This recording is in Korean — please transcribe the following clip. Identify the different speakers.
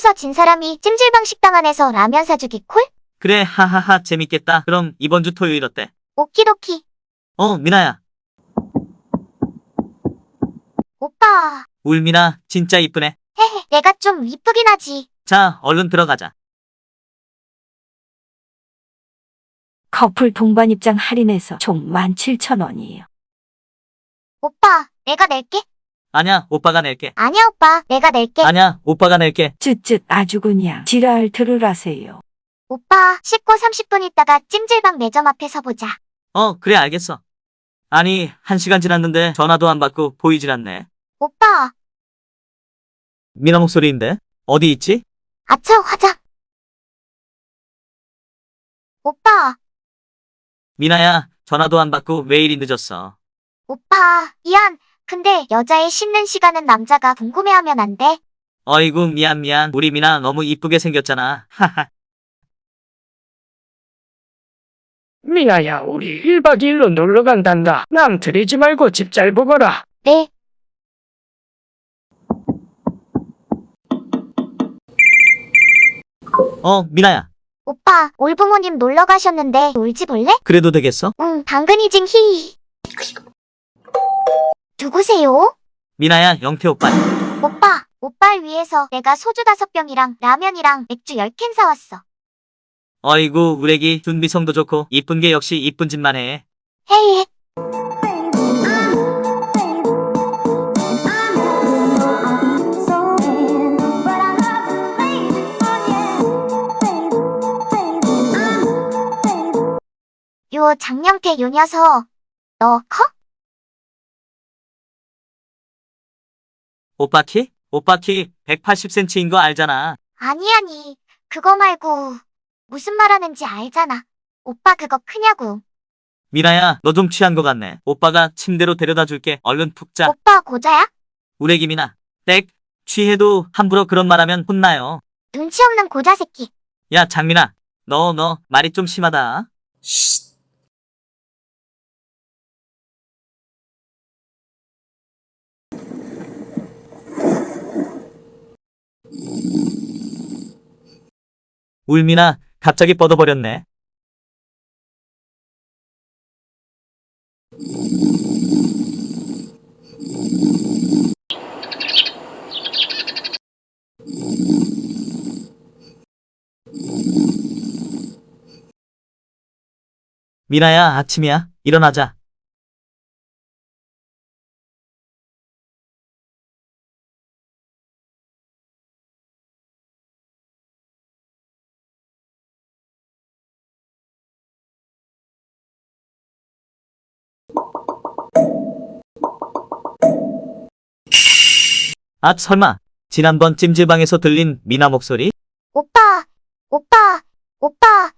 Speaker 1: 싸움서 진 사람이 찜질방 식당 안에서 라면 사주기 콜?
Speaker 2: 그래, 하하하, 재밌겠다. 그럼 이번 주 토요일 어때?
Speaker 1: 오키도키.
Speaker 2: 어, 미나야.
Speaker 1: 오빠.
Speaker 2: 울미나, 진짜 이쁘네.
Speaker 1: 헤헤, 내가 좀 이쁘긴 하지.
Speaker 2: 자, 얼른 들어가자.
Speaker 3: 커플 동반 입장 할인해서 총 17,000원이에요.
Speaker 1: 오빠, 내가 낼게.
Speaker 2: 아냐, 오빠가 낼게.
Speaker 1: 아니야, 오빠. 내가 낼게.
Speaker 2: 아냐, 오빠가 낼게.
Speaker 3: 쯧쯧 아주 그냥 지랄 들으라세요.
Speaker 1: 오빠, 씻고 30분 있다가 찜질방 매점 앞에서 보자.
Speaker 2: 어, 그래, 알겠어. 아니, 한 시간 지났는데 전화도 안 받고 보이질 않네.
Speaker 1: 오빠,
Speaker 2: 미나 목소리인데? 어디 있지?
Speaker 1: 아차, 화장. 오빠,
Speaker 2: 미나야, 전화도 안 받고 왜 이리 늦었어?
Speaker 1: 오빠, 미안. 근데 여자의 씻는 시간은 남자가 궁금해하면 안 돼.
Speaker 2: 어이구, 미안, 미안. 우리 미나 너무 이쁘게 생겼잖아. 하하.
Speaker 4: 미아야, 우리 1박 2일로 놀러 간단다. 남 들이지 말고 집 잘 보거라.
Speaker 1: 네.
Speaker 2: 어, 미나야.
Speaker 1: 오빠, 올 부모님 놀러 가셨는데 울지 볼래?
Speaker 2: 그래도 되겠어?
Speaker 1: 응, 당근이징 히히. 누구세요?
Speaker 2: 미나야, 영태 오빠.
Speaker 1: 오빠, 오빠를 위해서 내가 소주 다섯 병이랑 라면이랑 맥주 열 캔 사왔어.
Speaker 2: 어이구, 우레기 준비성도 좋고 이쁜 게 역시 이쁜 짓만 해.
Speaker 1: 헤이, 요 장영태 요 녀석. 너 커?
Speaker 2: 오빠 키? 오빠 키 180cm인 거 알잖아.
Speaker 1: 아니, 아니. 그거 말고. 무슨 말 하는지 알잖아. 오빠 그거 크냐고.
Speaker 2: 미나야, 너 좀 취한 거 같네. 오빠가 침대로 데려다 줄게. 얼른 푹 자.
Speaker 1: 오빠 고자야?
Speaker 2: 우레기 미나. 땡. 취해도 함부로 그런 말 하면 혼나요.
Speaker 1: 눈치 없는 고자 새끼.
Speaker 2: 야, 장민아. 너, 너, 말이 좀 심하다. 울미나, 갑자기 뻗어버렸네. 미나야, 아침이야. 일어나자. 아, 설마. 지난번 찜질방에서 들린 미나 목소리?
Speaker 1: 오빠, 오빠, 오빠.